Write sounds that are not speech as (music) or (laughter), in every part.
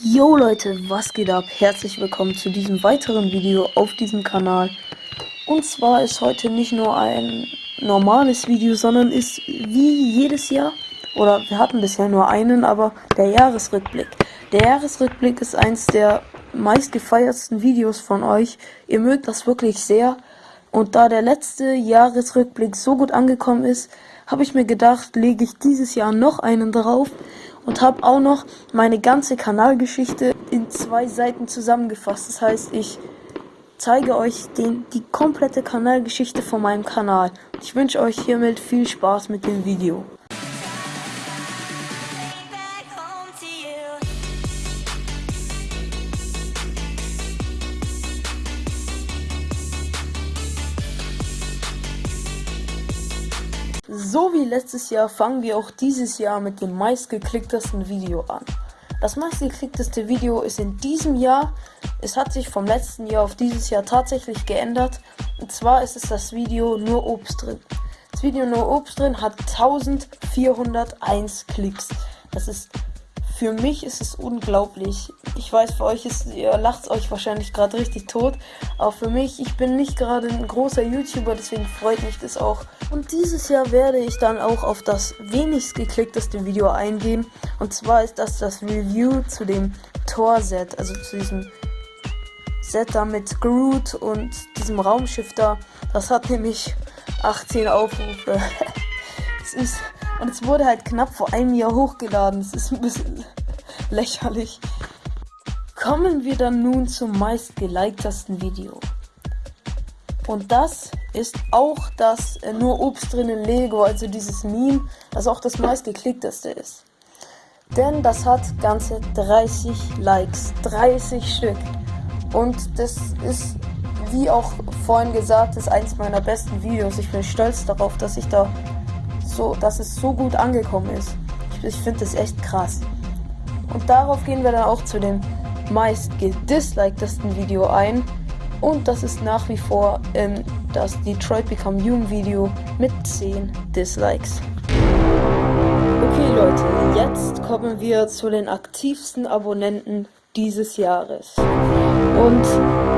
Yo Leute, was geht ab? Herzlich willkommen zu diesem weiteren Video auf diesem Kanal. Und zwar ist heute nicht nur ein normales Video, sondern ist wie jedes Jahr, oder wir hatten bisher nur einen, aber der Jahresrückblick. Der Jahresrückblick ist eins der meistgefeiertsten Videos von euch. Ihr mögt das wirklich sehr. Und da der letzte Jahresrückblick so gut angekommen ist, habe ich mir gedacht, lege ich dieses Jahr noch einen drauf und habe auch noch meine ganze Kanalgeschichte in zwei Seiten zusammengefasst. Das heißt, ich zeige euch den, die komplette Kanalgeschichte von meinem Kanal. Ich wünsche euch hiermit viel Spaß mit dem Video. So wie letztes Jahr fangen wir auch dieses Jahr mit dem meistgeklicktesten Video an. Das meistgeklickteste Video ist in diesem Jahr, es hat sich vom letzten Jahr auf dieses Jahr tatsächlich geändert. Und zwar ist es das Video Nur Obst drin. Das Video Nur Obst drin hat 1401 Klicks. Das ist für mich ist es unglaublich. Ich weiß, für euch ist, ihr lacht euch wahrscheinlich gerade richtig tot. Aber für mich, ich bin nicht gerade ein großer YouTuber, deswegen freut mich das auch. Und dieses Jahr werde ich dann auch auf das wenigst geklickteste Video eingehen. Und zwar ist das das Review zu dem Tor-Set, also zu diesem Set da mit Groot und diesem Raumschiff da. Das hat nämlich 18 Aufrufe. (laughs) es ist und es wurde halt knapp vor einem Jahr hochgeladen. Das ist ein bisschen (laughs) lächerlich. Kommen wir dann nun zum meistgeliktesten Video. Und das ist auch das äh, nur Obst drinnen Lego, also dieses Meme, das auch das meistgeklickteste ist. Denn das hat ganze 30 Likes, 30 Stück. Und das ist, wie auch vorhin gesagt, ist eins meiner besten Videos. Ich bin stolz darauf, dass ich da so, dass es so gut angekommen ist. Ich, ich finde das echt krass. Und darauf gehen wir dann auch zu dem meist gedislikedtesten Video ein. Und das ist nach wie vor ähm, das Detroit Become Human Video mit 10 Dislikes. Okay Leute, jetzt kommen wir zu den aktivsten Abonnenten dieses Jahres. Und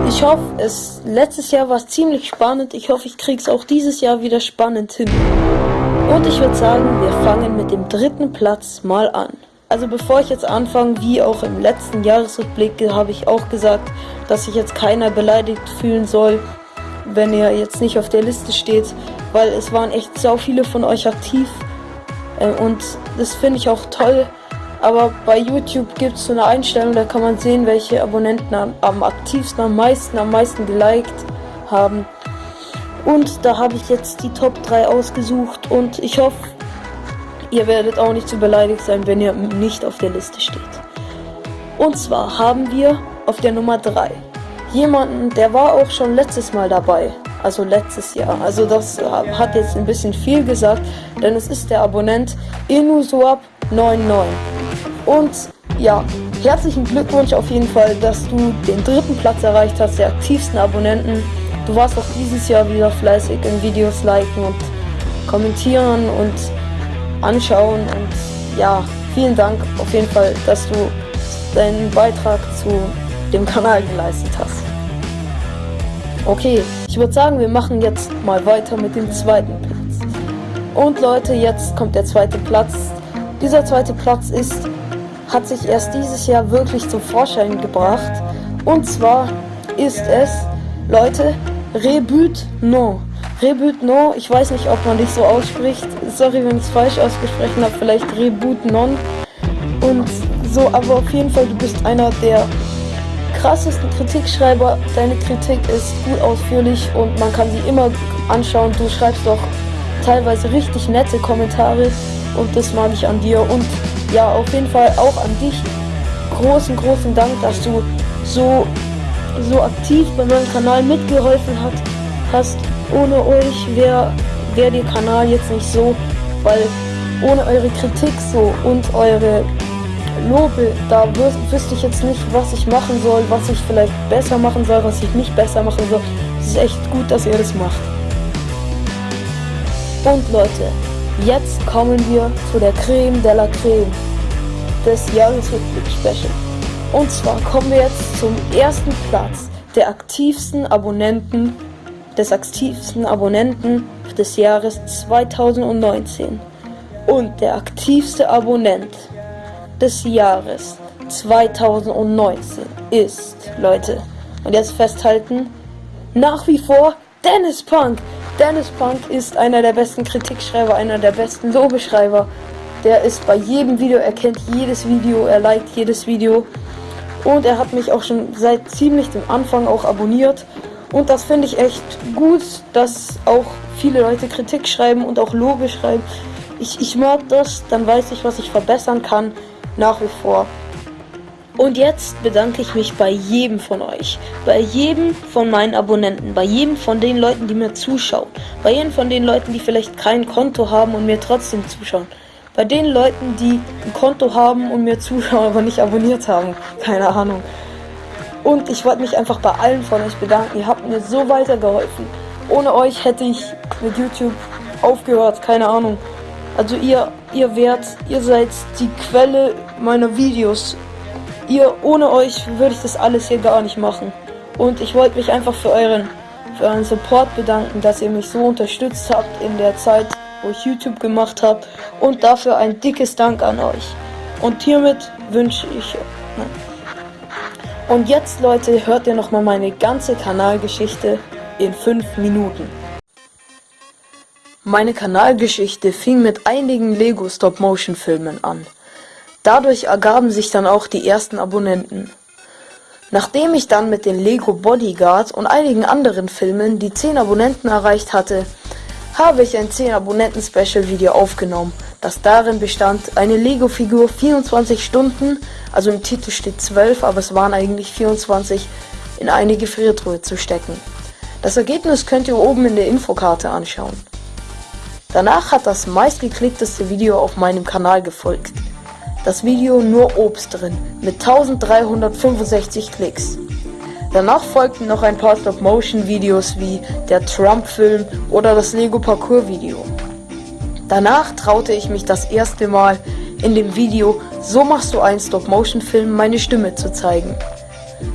ich hoffe, es letztes Jahr war es ziemlich spannend. Ich hoffe, ich kriege es auch dieses Jahr wieder spannend hin. Und ich würde sagen, wir fangen mit dem dritten Platz mal an. Also bevor ich jetzt anfange, wie auch im letzten Jahresrückblick, habe ich auch gesagt, dass sich jetzt keiner beleidigt fühlen soll, wenn er jetzt nicht auf der Liste steht, weil es waren echt so viele von euch aktiv äh, und das finde ich auch toll. Aber bei YouTube gibt es so eine Einstellung, da kann man sehen, welche Abonnenten am, am aktivsten, am meisten, am meisten geliked haben. Und da habe ich jetzt die Top 3 ausgesucht und ich hoffe, ihr werdet auch nicht zu beleidigt sein, wenn ihr nicht auf der Liste steht. Und zwar haben wir auf der Nummer 3 jemanden, der war auch schon letztes Mal dabei. Also letztes Jahr. Also das hat jetzt ein bisschen viel gesagt, denn es ist der Abonnent Inusuap99. Und ja, herzlichen Glückwunsch auf jeden Fall, dass du den dritten Platz erreicht hast, der aktivsten Abonnenten. Du warst auch dieses Jahr wieder fleißig in Videos liken und kommentieren und anschauen. Und ja, vielen Dank auf jeden Fall, dass du deinen Beitrag zu dem Kanal geleistet hast. Okay, ich würde sagen, wir machen jetzt mal weiter mit dem zweiten Platz. Und Leute, jetzt kommt der zweite Platz. Dieser zweite Platz ist, hat sich erst dieses Jahr wirklich zum Vorschein gebracht. Und zwar ist es, Leute, Rebut non. Rebut non, ich weiß nicht, ob man dich so ausspricht. Sorry, wenn ich es falsch ausgesprochen habe. Vielleicht Rebut non. Und so, aber auf jeden Fall, du bist einer der krassesten Kritikschreiber. Deine Kritik ist gut ausführlich und man kann sie immer anschauen. Du schreibst doch teilweise richtig nette Kommentare und das mag ich an dir. Und ja, auf jeden Fall auch an dich. Großen, großen Dank, dass du so so aktiv bei meinem Kanal mitgeholfen hat, hast. Ohne euch wäre wär der Kanal jetzt nicht so, weil ohne eure Kritik so und eure Lobe, da wüs wüsste ich jetzt nicht, was ich machen soll, was ich vielleicht besser machen soll, was ich nicht besser machen soll. Es ist echt gut, dass ihr das macht. Und Leute, jetzt kommen wir zu der Creme de la Creme des Jahresrückblick Special. Und zwar kommen wir jetzt zum ersten Platz der aktivsten Abonnenten des aktivsten Abonnenten des Jahres 2019. Und der aktivste Abonnent des Jahres 2019 ist, Leute, und jetzt festhalten, nach wie vor Dennis Punk. Dennis Punk ist einer der besten Kritikschreiber, einer der besten Lobeschreiber. Der ist bei jedem Video, er kennt jedes Video, er liked jedes Video. Und er hat mich auch schon seit ziemlich dem Anfang auch abonniert. Und das finde ich echt gut, dass auch viele Leute Kritik schreiben und auch Lobe schreiben. Ich, ich mag das, dann weiß ich, was ich verbessern kann, nach wie vor. Und jetzt bedanke ich mich bei jedem von euch, bei jedem von meinen Abonnenten, bei jedem von den Leuten, die mir zuschauen, bei jedem von den Leuten, die vielleicht kein Konto haben und mir trotzdem zuschauen. Bei den Leuten, die ein Konto haben und mir zuschauen, aber nicht abonniert haben. Keine Ahnung. Und ich wollte mich einfach bei allen von euch bedanken. Ihr habt mir so weitergeholfen. Ohne euch hätte ich mit YouTube aufgehört. Keine Ahnung. Also ihr, ihr werdet, ihr seid die Quelle meiner Videos. Ihr, ohne euch würde ich das alles hier gar nicht machen. Und ich wollte mich einfach für euren, für euren Support bedanken, dass ihr mich so unterstützt habt in der Zeit, wo ich YouTube gemacht habe. Und dafür ein dickes Dank an euch. Und hiermit wünsche ich... Und jetzt, Leute, hört ihr nochmal meine ganze Kanalgeschichte in 5 Minuten. Meine Kanalgeschichte fing mit einigen Lego Stop-Motion-Filmen an. Dadurch ergaben sich dann auch die ersten Abonnenten. Nachdem ich dann mit den Lego Bodyguard und einigen anderen Filmen die 10 Abonnenten erreicht hatte, habe ich ein 10 Abonnenten Special Video aufgenommen, das darin bestand, eine Lego Figur 24 Stunden, also im Titel steht 12, aber es waren eigentlich 24, in eine Gefriertruhe zu stecken. Das Ergebnis könnt ihr oben in der Infokarte anschauen. Danach hat das meistgeklickteste Video auf meinem Kanal gefolgt. Das Video nur Obst drin, mit 1365 Klicks. Danach folgten noch ein paar Stop-Motion-Videos wie der Trump-Film oder das Lego-Parcours-Video. Danach traute ich mich das erste Mal in dem Video So machst du einen Stop-Motion-Film meine Stimme zu zeigen.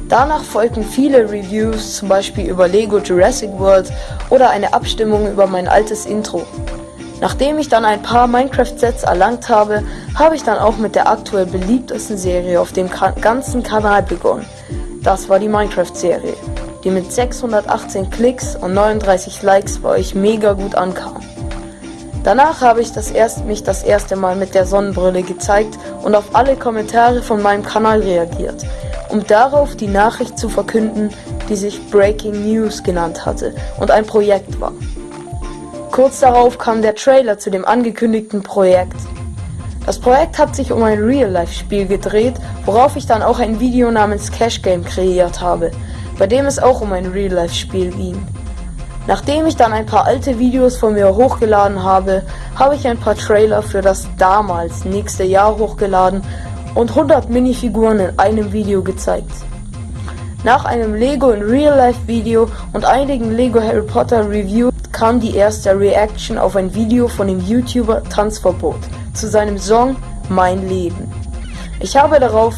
Danach folgten viele Reviews, zum Beispiel über Lego Jurassic World oder eine Abstimmung über mein altes Intro. Nachdem ich dann ein paar Minecraft-Sets erlangt habe, habe ich dann auch mit der aktuell beliebtesten Serie auf dem ganzen Kanal begonnen, das war die Minecraft-Serie, die mit 618 Klicks und 39 Likes bei euch mega gut ankam. Danach habe ich das erst, mich das erste Mal mit der Sonnenbrille gezeigt und auf alle Kommentare von meinem Kanal reagiert, um darauf die Nachricht zu verkünden, die sich Breaking News genannt hatte und ein Projekt war. Kurz darauf kam der Trailer zu dem angekündigten Projekt. Das Projekt hat sich um ein Real-Life-Spiel gedreht, worauf ich dann auch ein Video namens Cash Game kreiert habe, bei dem es auch um ein Real-Life-Spiel ging. Nachdem ich dann ein paar alte Videos von mir hochgeladen habe, habe ich ein paar Trailer für das damals nächste Jahr hochgeladen und 100 Minifiguren in einem Video gezeigt. Nach einem Lego in Real Life Video und einigen Lego Harry Potter Reviews kam die erste Reaction auf ein Video von dem YouTuber Tanzverbot zu seinem Song Mein Leben. Ich habe darauf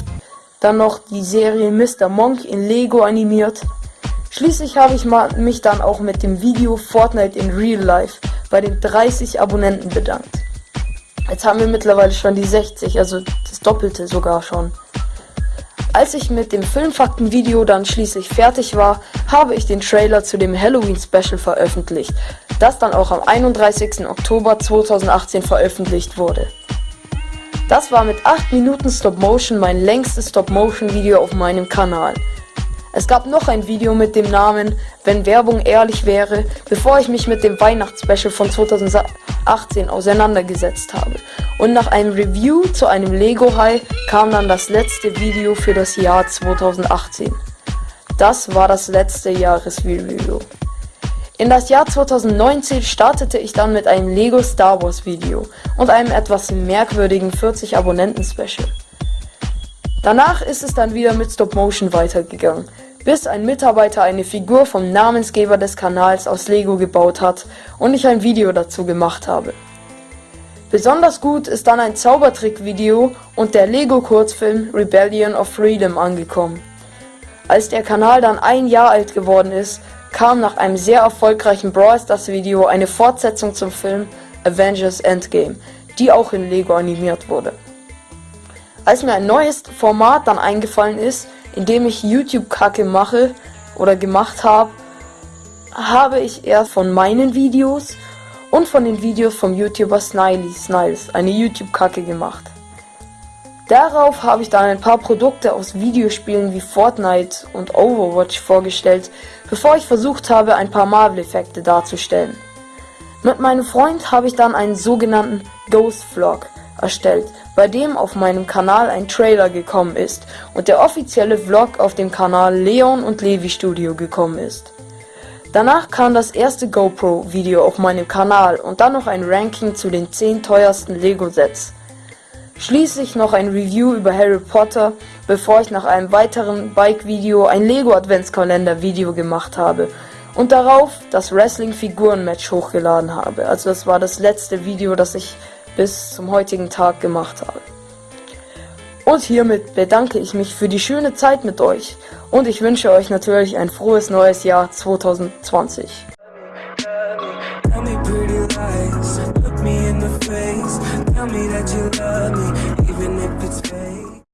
dann noch die Serie Mr. Monk in Lego animiert. Schließlich habe ich mich dann auch mit dem Video Fortnite in Real Life bei den 30 Abonnenten bedankt. Jetzt haben wir mittlerweile schon die 60, also das Doppelte sogar schon. Als ich mit dem Filmfakten-Video dann schließlich fertig war, habe ich den Trailer zu dem Halloween-Special veröffentlicht, das dann auch am 31. Oktober 2018 veröffentlicht wurde. Das war mit 8 Minuten Stop-Motion mein längstes Stop-Motion-Video auf meinem Kanal. Es gab noch ein Video mit dem Namen Wenn Werbung ehrlich wäre, bevor ich mich mit dem Weihnachtsspecial von 2018 auseinandergesetzt habe. Und nach einem Review zu einem Lego High kam dann das letzte Video für das Jahr 2018. Das war das letzte Jahresvideo. In das Jahr 2019 startete ich dann mit einem Lego Star Wars Video und einem etwas merkwürdigen 40 Abonnenten Special. Danach ist es dann wieder mit Stop Motion weitergegangen, bis ein Mitarbeiter eine Figur vom Namensgeber des Kanals aus Lego gebaut hat und ich ein Video dazu gemacht habe. Besonders gut ist dann ein Zaubertrick-Video und der Lego-Kurzfilm Rebellion of Freedom angekommen. Als der Kanal dann ein Jahr alt geworden ist, kam nach einem sehr erfolgreichen Brawl Stars Video eine Fortsetzung zum Film Avengers Endgame, die auch in Lego animiert wurde. Als mir ein neues Format dann eingefallen ist, in dem ich YouTube-Kacke mache oder gemacht habe, habe ich erst von meinen Videos und von den Videos vom YouTuber Sniley Sniles eine YouTube-Kacke gemacht. Darauf habe ich dann ein paar Produkte aus Videospielen wie Fortnite und Overwatch vorgestellt, bevor ich versucht habe, ein paar Marvel-Effekte darzustellen. Mit meinem Freund habe ich dann einen sogenannten Ghost Vlog erstellt, bei dem auf meinem Kanal ein Trailer gekommen ist und der offizielle Vlog auf dem Kanal Leon und Levi Studio gekommen ist. Danach kam das erste GoPro-Video auf meinem Kanal und dann noch ein Ranking zu den 10 teuersten Lego-Sets. Schließlich noch ein Review über Harry Potter, bevor ich nach einem weiteren Bike-Video ein Lego-Adventskalender-Video gemacht habe und darauf das Wrestling-Figuren-Match hochgeladen habe. Also das war das letzte Video, das ich bis zum heutigen Tag gemacht habe. Und hiermit bedanke ich mich für die schöne Zeit mit euch und ich wünsche euch natürlich ein frohes neues Jahr 2020. Tell me that you love me,